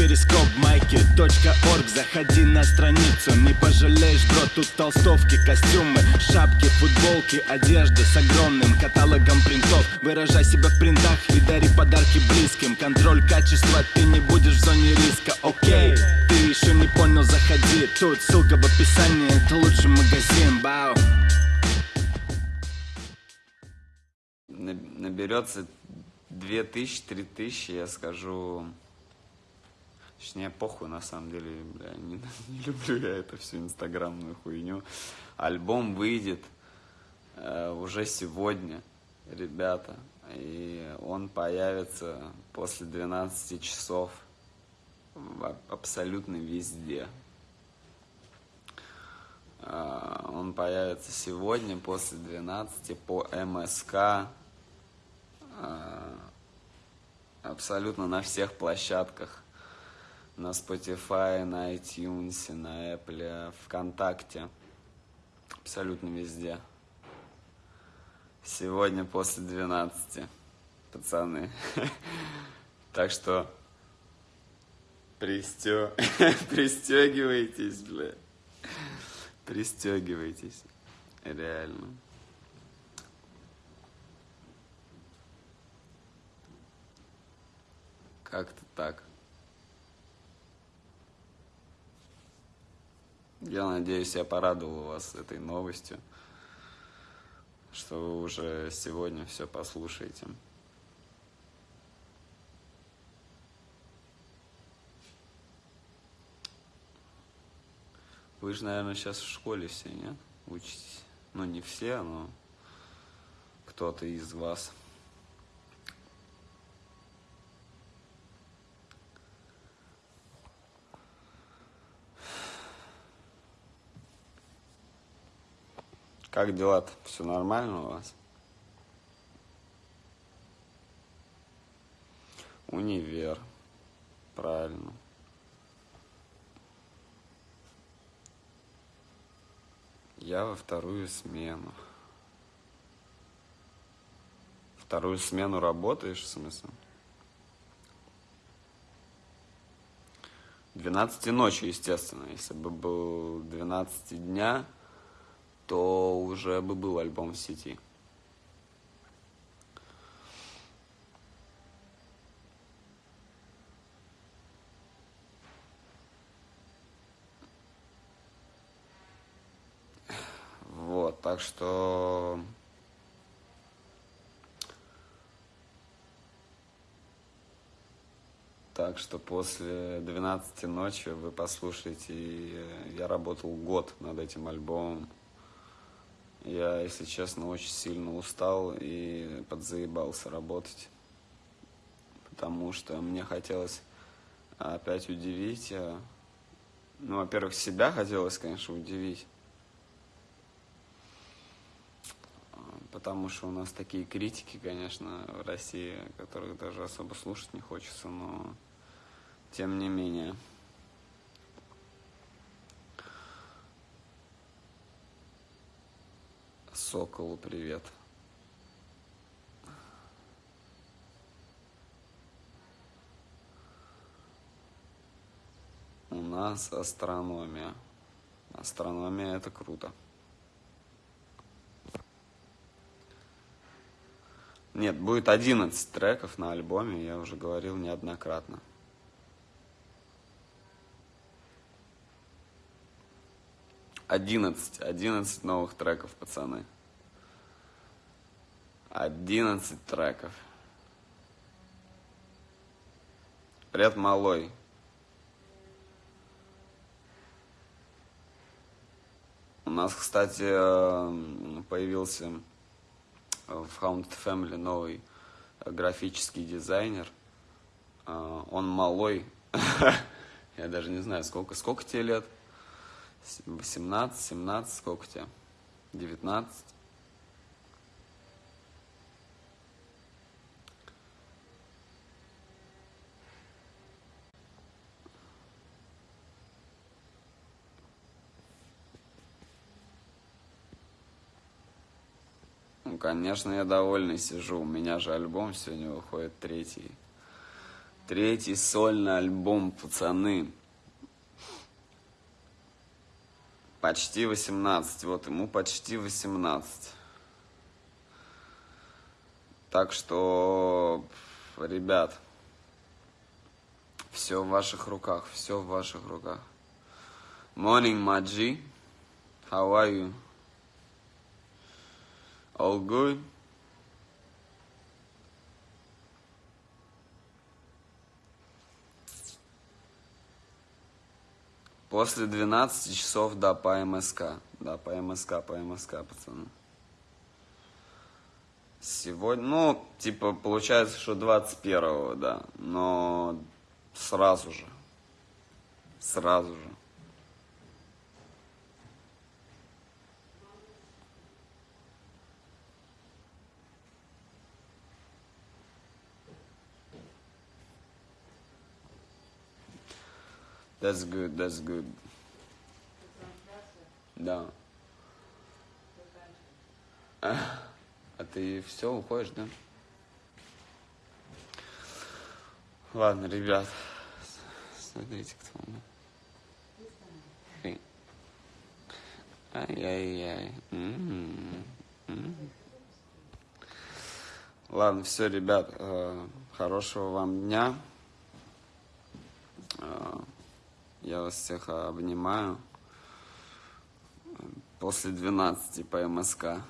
перископ майки .орг. Заходи на страницу, не пожалеешь, бро Тут толстовки, костюмы, шапки, футболки Одежда с огромным каталогом принтов. Выражай себя в принтах и дари подарки близким. Контроль качества, ты не будешь в зоне риска, окей Ты еще не понял, заходи. Тут ссылка в описании, это лучший магазин, бау. Наберется 2000-3000, я скажу... Точнее, похуй, на самом деле, бля, не, не люблю я эту всю инстаграмную хуйню. Альбом выйдет э, уже сегодня, ребята, и он появится после 12 часов абсолютно везде. Э, он появится сегодня после 12 по МСК, э, абсолютно на всех площадках на Spotify, на iTunes, на Apple, ВКонтакте. Абсолютно везде. Сегодня после 12, пацаны. Так что пристё... пристегивайтесь, бля. Пристегивайтесь. Реально. Как-то так. Я надеюсь, я порадовал вас этой новостью, что вы уже сегодня все послушаете. Вы же, наверное, сейчас в школе все, нет? Учитесь. Ну, не все, но кто-то из вас. Как дела-то? Все нормально у вас? Универ. Правильно. Я во вторую смену. Вторую смену работаешь, в смысле? 12 ночи, естественно. Если бы был 12 дня, то уже бы был альбом в сети. Вот, так что... Так что после 12 ночи вы послушаете, я работал год над этим альбомом. Я, если честно, очень сильно устал и подзаебался работать. Потому что мне хотелось опять удивить. Э, ну, во-первых, себя хотелось, конечно, удивить. Потому что у нас такие критики, конечно, в России, которых даже особо слушать не хочется, но тем не менее. Соколу привет. У нас астрономия. Астрономия это круто. Нет, будет 11 треков на альбоме, я уже говорил неоднократно. Одиннадцать, одиннадцать новых треков, пацаны. 11 треков. Привет, малой. У нас, кстати, э, появился в Haunted Family новый графический дизайнер. Э, он малой. Я даже не знаю, сколько, сколько тебе лет? 18, 17, сколько тебе? 19? Конечно, я довольный сижу. У меня же альбом сегодня выходит третий. Третий сольный альбом, пацаны. Почти 18, вот ему почти 18. Так что, ребят, все в ваших руках, все в ваших руках. Morning, Маджи. How are you? All good? После 12 часов, да, по МСК. Да, по МСК, по МСК, пацаны. Сегодня, ну, типа, получается, что 21-го, да. Но сразу же. Сразу же. That's good, that's good. Да. А, а ты все, уходишь, да? Ладно, ребят. Смотрите, кто меня. Ай-яй-яй. М-м-м. М-м. Ладно, все, ребят. Э, хорошего вам дня. Э, я вас всех обнимаю. После 12 по МСК.